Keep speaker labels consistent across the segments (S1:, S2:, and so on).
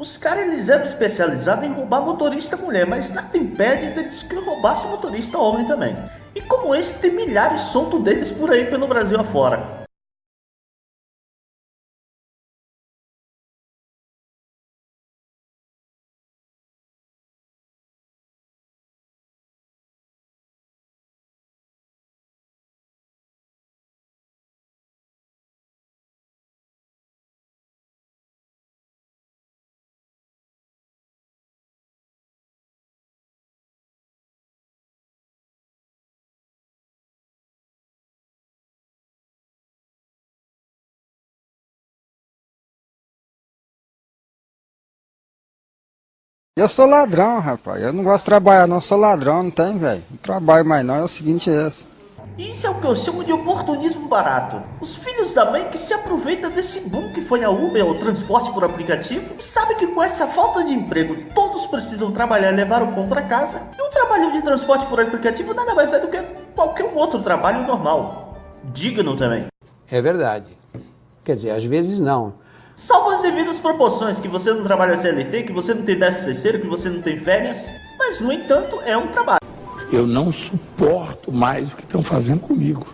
S1: Os caras eles eram especializados em roubar motorista mulher, mas nada impede deles que roubasse motorista homem também. E como esse, tem milhares soltos deles por aí pelo Brasil afora.
S2: Eu sou ladrão, rapaz. Eu não gosto de trabalhar, não. Eu sou ladrão, não tem, velho. Não trabalho mais, não. É o seguinte, é esse.
S1: Isso é o que eu chamo de oportunismo barato. Os filhos da mãe que se aproveitam desse boom que foi a Uber ou transporte por aplicativo e sabem que com essa falta de emprego todos precisam trabalhar e levar o pão para casa. E o trabalho de transporte por aplicativo nada mais é do que qualquer outro trabalho normal. Digno também.
S3: É verdade. Quer dizer, às vezes não.
S1: Salvo as devidas proporções, que você não trabalha CLT, que você não tem déficit terceiro, que você não tem férias, mas no entanto é um trabalho.
S4: Eu não suporto mais o que estão fazendo comigo.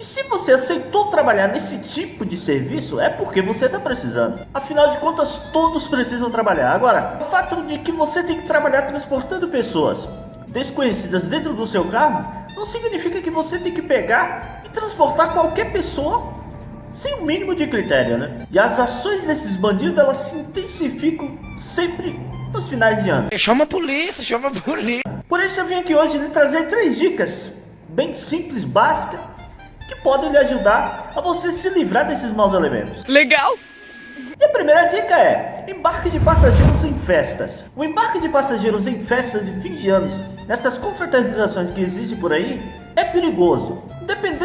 S1: E se você aceitou trabalhar nesse tipo de serviço, é porque você está precisando. Afinal de contas, todos precisam trabalhar. Agora, o fato de que você tem que trabalhar transportando pessoas desconhecidas dentro do seu carro, não significa que você tem que pegar e transportar qualquer pessoa sem o mínimo de critério, né? E as ações desses bandidos, elas se intensificam sempre nos finais de ano.
S5: Chama a polícia, chama a polícia.
S1: Por isso eu vim aqui hoje lhe trazer três dicas, bem simples, básicas, que podem lhe ajudar a você se livrar desses maus elementos.
S5: Legal!
S1: E a primeira dica é, embarque de passageiros em festas. O embarque de passageiros em festas de fim de anos, nessas confraternizações que existem por aí, é perigoso.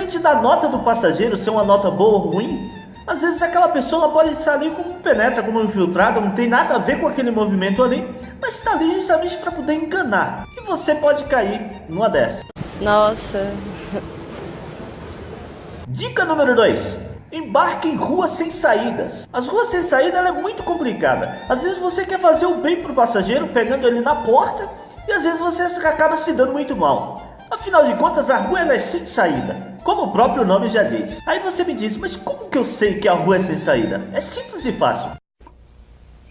S1: Independente da nota do passageiro ser uma nota boa ou ruim, às vezes aquela pessoa pode estar ali como penetra, como infiltrado, não tem nada a ver com aquele movimento ali, mas está ali justamente para poder enganar. E você pode cair numa dessas.
S6: Nossa.
S1: Dica número 2. Embarque em ruas sem saídas. As ruas sem saída é muito complicada. Às vezes você quer fazer o bem para o passageiro pegando ele na porta e às vezes você acaba se dando muito mal. Afinal de contas, a rua é sem saída, como o próprio nome já diz. Aí você me diz, mas como que eu sei que a rua é sem saída? É simples e fácil.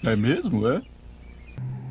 S4: É mesmo, é?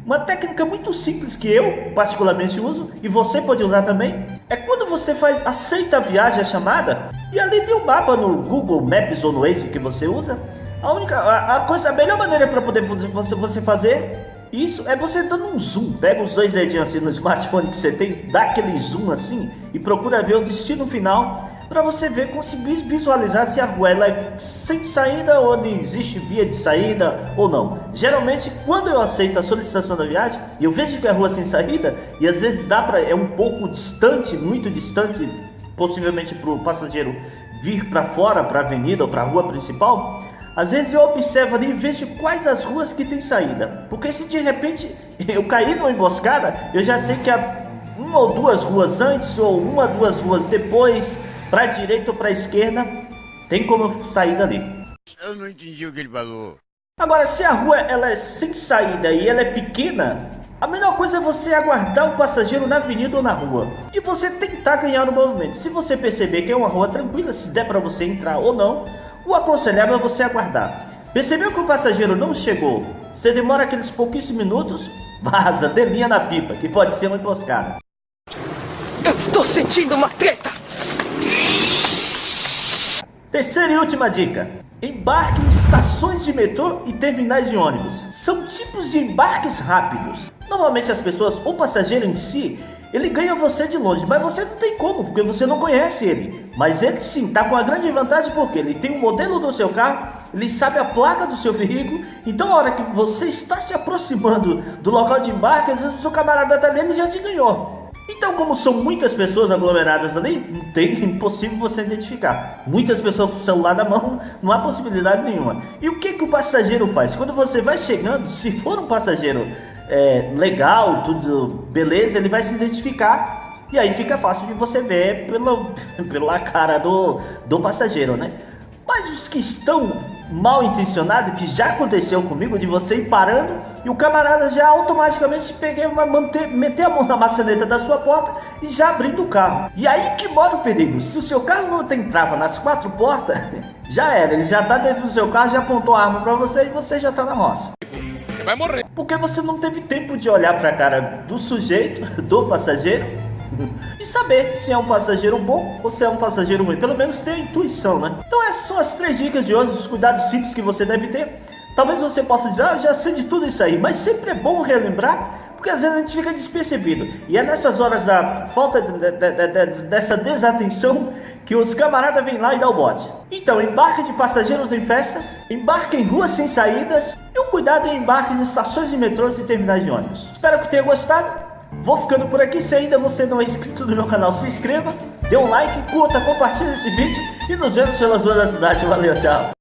S1: Uma técnica muito simples que eu particularmente uso e você pode usar também é quando você faz aceita a viagem a chamada e ali tem um mapa no Google Maps ou no Waze que você usa. A única a, a coisa a melhor maneira para poder você, você fazer isso é você dando um zoom. Pega os dois dedinhos assim no smartphone que você tem, dá aquele zoom assim e procura ver o destino final para você ver, conseguir visualizar se a rua é sem saída ou existe via de saída ou não. Geralmente, quando eu aceito a solicitação da viagem eu vejo que a rua é sem saída e às vezes dá para é um pouco distante, muito distante, possivelmente para o passageiro vir para fora, para a avenida ou para a rua principal, às vezes eu observo ali e vejo quais as ruas que tem saída. Porque se de repente eu cair numa emboscada, eu já sei que há uma ou duas ruas antes ou uma ou duas ruas depois, para a direita ou para a esquerda, tem como eu sair dali.
S5: Eu não entendi o que ele falou.
S1: Agora, se a rua ela é sem saída e ela é pequena, a melhor coisa é você aguardar o passageiro na avenida ou na rua e você tentar ganhar o movimento. Se você perceber que é uma rua tranquila, se der para você entrar ou não, o aconselhável é você aguardar. Percebeu que o passageiro não chegou? Você demora aqueles pouquíssimos minutos? Vaza, dê linha na pipa, que pode ser uma emboscada.
S5: Eu estou sentindo uma treta!
S1: Terceira e última dica. Embarque em estações de metrô e terminais de ônibus. São tipos de embarques rápidos. Normalmente as pessoas, ou o passageiro em si, ele ganha você de longe, mas você não tem como, porque você não conhece ele. Mas ele sim está com a grande vantagem porque ele tem o um modelo do seu carro, ele sabe a placa do seu veículo, então a hora que você está se aproximando do local de embarque, às vezes o seu camarada está ali e já te ganhou. Então, como são muitas pessoas aglomeradas ali, não tem impossível você identificar. Muitas pessoas com o celular na mão, não há possibilidade nenhuma. E o que, que o passageiro faz? Quando você vai chegando, se for um passageiro é, legal, tudo beleza, ele vai se identificar e aí fica fácil de você ver pela, pela cara do, do passageiro, né? Mas os que estão mal intencionado que já aconteceu comigo, de você ir parando e o camarada já automaticamente uma, manter, meter a mão na maçaneta da sua porta e já abrindo o carro. E aí que mora o perigo. Se o seu carro não tem trava nas quatro portas, já era. Ele já tá dentro do seu carro, já apontou a arma para você e você já tá na roça.
S6: Você vai morrer.
S1: Porque você não teve tempo de olhar para a cara do sujeito, do passageiro, e saber se é um passageiro bom ou se é um passageiro ruim. Pelo menos ter intuição, né? Então essas são as três dicas de hoje, os cuidados simples que você deve ter. Talvez você possa dizer, ah, já sei de tudo isso aí, mas sempre é bom relembrar, porque às vezes a gente fica despercebido. E é nessas horas da falta de, de, de, dessa desatenção que os camaradas vêm lá e dão o bote. Então, embarque de passageiros em festas, embarque em ruas sem saídas e o cuidado em embarque em estações de metrôs e terminais de ônibus. Espero que tenha gostado. Vou ficando por aqui, se ainda você não é inscrito no meu canal, se inscreva, dê um like, curta, compartilhe esse vídeo e nos vemos pelas ruas da cidade. Valeu, tchau!